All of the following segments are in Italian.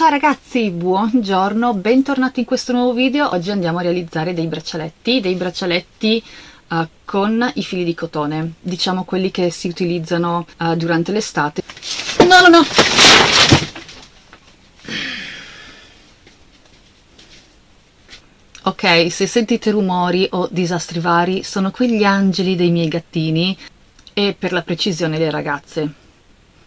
Ciao ragazzi, buongiorno, bentornati in questo nuovo video. Oggi andiamo a realizzare dei braccialetti, dei braccialetti uh, con i fili di cotone, diciamo quelli che si utilizzano uh, durante l'estate. No, no, no! Ok, se sentite rumori o disastri vari, sono quegli angeli dei miei gattini e per la precisione le ragazze.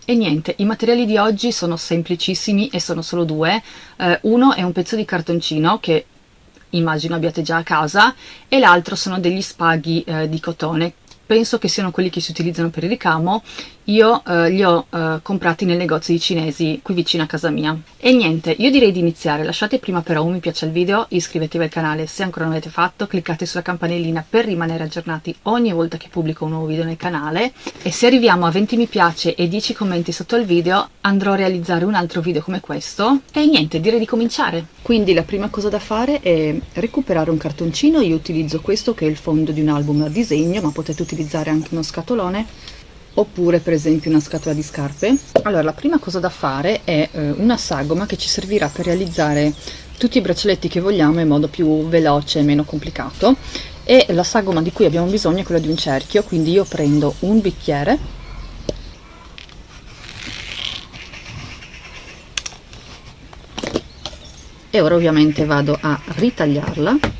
E niente, i materiali di oggi sono semplicissimi e sono solo due. Eh, uno è un pezzo di cartoncino che immagino abbiate già a casa e l'altro sono degli spaghi eh, di cotone penso che siano quelli che si utilizzano per il ricamo, io eh, li ho eh, comprati nel negozio di cinesi qui vicino a casa mia. E niente, io direi di iniziare, lasciate prima però un mi piace al video, iscrivetevi al canale se ancora non l'avete fatto, cliccate sulla campanellina per rimanere aggiornati ogni volta che pubblico un nuovo video nel canale. E se arriviamo a 20 mi piace e 10 commenti sotto il video andrò a realizzare un altro video come questo. E niente, direi di cominciare. Quindi la prima cosa da fare è recuperare un cartoncino, io utilizzo questo che è il fondo di un album a disegno ma potete utilizzare anche uno scatolone oppure per esempio una scatola di scarpe. Allora la prima cosa da fare è eh, una sagoma che ci servirà per realizzare tutti i braccialetti che vogliamo in modo più veloce e meno complicato. E la sagoma di cui abbiamo bisogno è quella di un cerchio quindi io prendo un bicchiere. E ora ovviamente vado a ritagliarla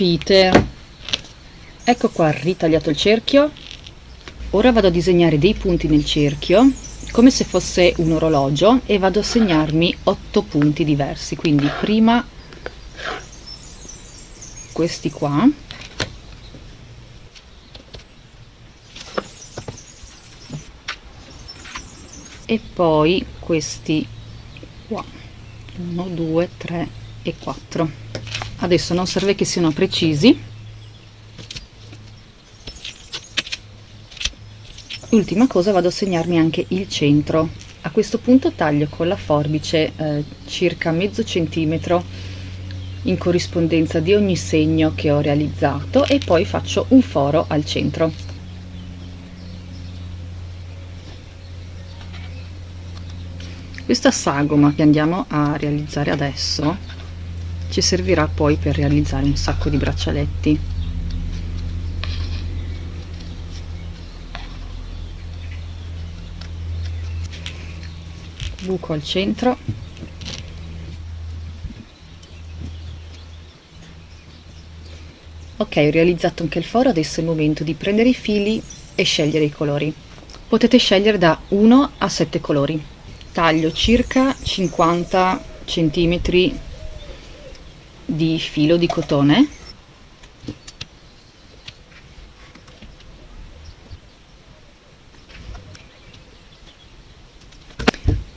Peter. Ecco qua ritagliato il cerchio. Ora vado a disegnare dei punti nel cerchio come se fosse un orologio e vado a segnarmi otto punti diversi. Quindi prima questi qua. E poi questi qua. 1 2 3 e 4 adesso non serve che siano precisi. Ultima cosa vado a segnarmi anche il centro. A questo punto taglio con la forbice eh, circa mezzo centimetro in corrispondenza di ogni segno che ho realizzato e poi faccio un foro al centro. Questa sagoma che andiamo a realizzare adesso ci servirà poi per realizzare un sacco di braccialetti. Buco al centro. Ok ho realizzato anche il foro adesso è il momento di prendere i fili e scegliere i colori. Potete scegliere da 1 a 7 colori. Taglio circa 50 centimetri di filo di cotone.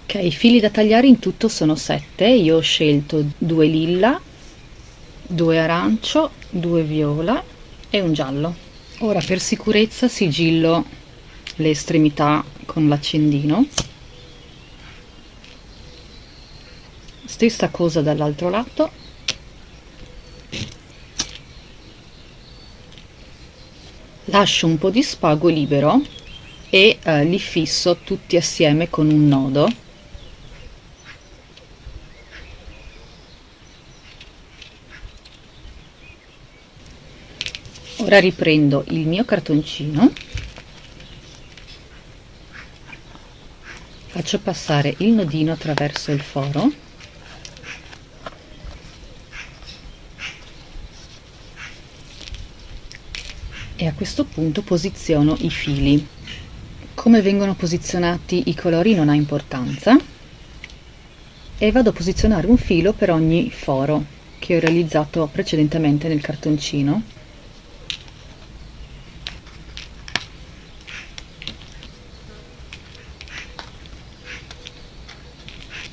Ok i fili da tagliare in tutto sono sette. Io ho scelto due lilla due arancio due viola e un giallo. Ora per sicurezza sigillo le estremità con l'accendino. Stessa cosa dall'altro lato lascio un po' di spago libero e eh, li fisso tutti assieme con un nodo. Ora riprendo il mio cartoncino. Faccio passare il nodino attraverso il foro e a questo punto posiziono i fili. Come vengono posizionati i colori non ha importanza. E vado a posizionare un filo per ogni foro che ho realizzato precedentemente nel cartoncino.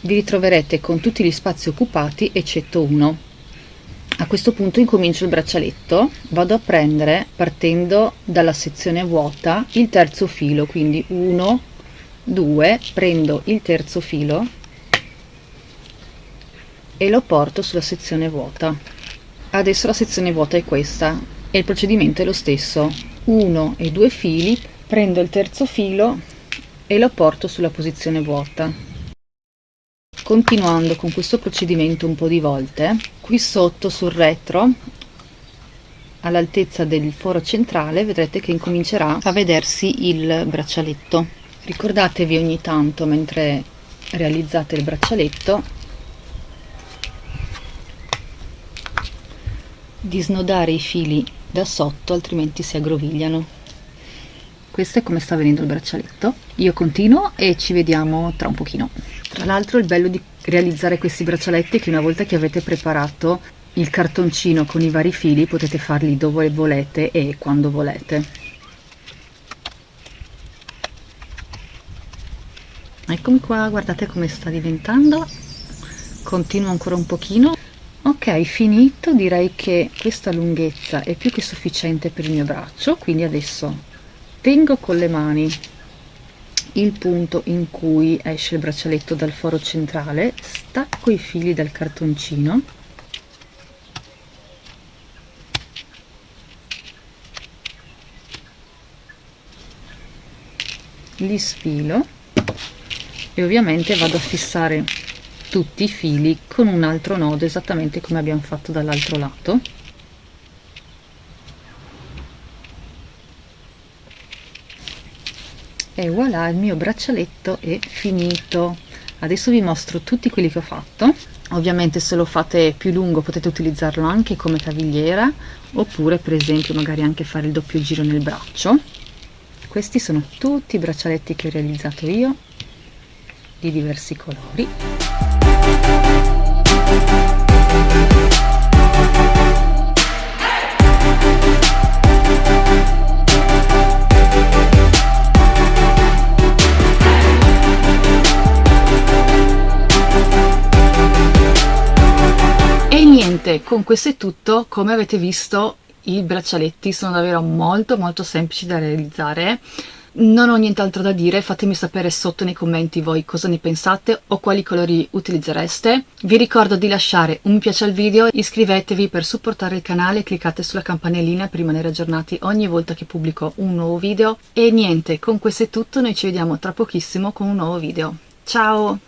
Vi ritroverete con tutti gli spazi occupati eccetto uno questo punto incomincio il braccialetto vado a prendere partendo dalla sezione vuota il terzo filo quindi 1 2 prendo il terzo filo e lo porto sulla sezione vuota. Adesso la sezione vuota è questa e il procedimento è lo stesso. Uno e due fili prendo il terzo filo e lo porto sulla posizione vuota continuando con questo procedimento un po' di volte qui sotto sul retro all'altezza del foro centrale vedrete che incomincerà a vedersi il braccialetto. Ricordatevi ogni tanto mentre realizzate il braccialetto di snodare i fili da sotto altrimenti si aggrovigliano. Questo è come sta venendo il braccialetto. Io continuo e ci vediamo tra un pochino tra l'altro il bello di realizzare questi braccialetti è che una volta che avete preparato il cartoncino con i vari fili potete farli dove volete e quando volete. Eccomi qua guardate come sta diventando. Continuo ancora un pochino. Ok finito. Direi che questa lunghezza è più che sufficiente per il mio braccio quindi adesso tengo con le mani il punto in cui esce il braccialetto dal foro centrale stacco i fili dal cartoncino. Li sfilo e ovviamente vado a fissare tutti i fili con un altro nodo esattamente come abbiamo fatto dall'altro lato e voilà il mio braccialetto è finito. Adesso vi mostro tutti quelli che ho fatto. Ovviamente se lo fate più lungo potete utilizzarlo anche come cavigliera oppure per esempio magari anche fare il doppio giro nel braccio. Questi sono tutti i braccialetti che ho realizzato io di diversi colori niente con questo è tutto come avete visto i braccialetti sono davvero molto molto semplici da realizzare non ho nient'altro da dire, fatemi sapere sotto nei commenti voi cosa ne pensate o quali colori utilizzereste. Vi ricordo di lasciare un mi piace al video, iscrivetevi per supportare il canale cliccate sulla campanellina per rimanere aggiornati ogni volta che pubblico un nuovo video. E niente, con questo è tutto, noi ci vediamo tra pochissimo con un nuovo video. Ciao!